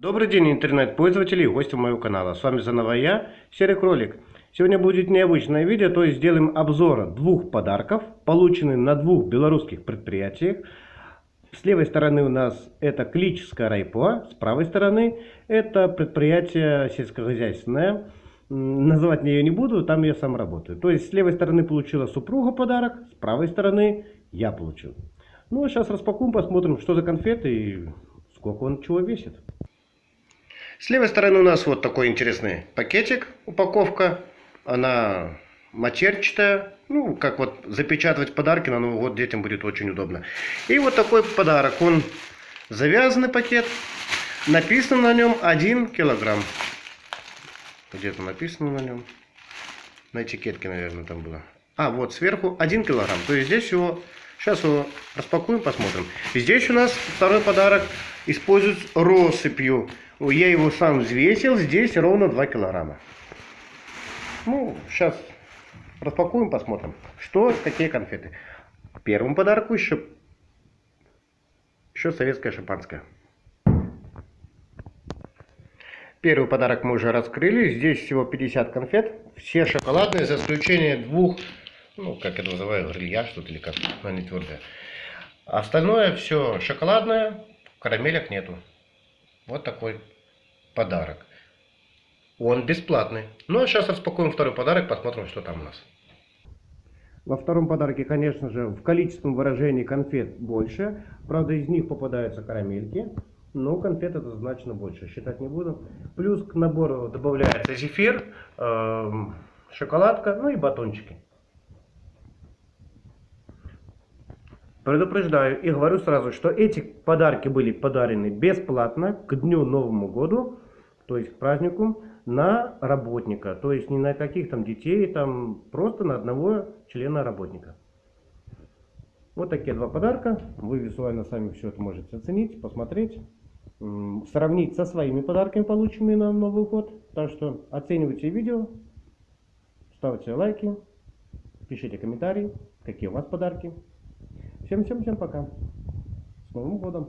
Добрый день, интернет-пользователи и гости моего канала. С вами заново я, Серый Кролик. Сегодня будет необычное видео, то есть сделаем обзор двух подарков, полученных на двух белорусских предприятиях. С левой стороны у нас это Клическая райпо, с правой стороны это предприятие сельскохозяйственное. Называть ее не буду, там я сам работаю. То есть с левой стороны получила супруга подарок, с правой стороны я получил. Ну а сейчас распакуем, посмотрим, что за конфеты и сколько он чего весит. С левой стороны у нас вот такой интересный пакетик, упаковка. Она матерчатая. Ну, как вот запечатывать подарки на Новый год детям будет очень удобно. И вот такой подарок. Он завязанный пакет. Написано на нем 1 килограмм. Где-то написано на нем. На этикетке, наверное, там было. А, вот сверху 1 килограмм. То есть здесь его... Сейчас его распакуем, посмотрим. здесь у нас второй подарок. Используют россыпью. Я его сам взвесил, здесь ровно 2 килограмма. Ну, сейчас распакуем, посмотрим, что, какие конфеты. Первому подарку еще, еще советское шампанское. Первый подарок мы уже раскрыли. Здесь всего 50 конфет. Все шоколадные, за исключением двух, ну, как это называют, грилья что-то или как, но не твердое. Остальное все шоколадное, карамелек нету. Вот такой подарок. Он бесплатный. Ну а сейчас распакуем второй подарок, посмотрим, что там у нас. Во втором подарке, конечно же, в количественном выражении конфет больше. Правда, из них попадаются карамельки. Но конфет это значно больше, считать не буду. Плюс к набору добавляется зефир, э, шоколадка, ну и батончики. Предупреждаю и говорю сразу, что эти подарки были подарены бесплатно к Дню Новому Году, то есть к празднику, на работника. То есть не на каких там детей, там просто на одного члена работника. Вот такие два подарка. Вы визуально сами все это можете оценить, посмотреть, сравнить со своими подарками, полученными на Новый год. Так что оценивайте видео, ставьте лайки, пишите комментарии, какие у вас подарки. Всем-всем-всем пока. С Новым годом!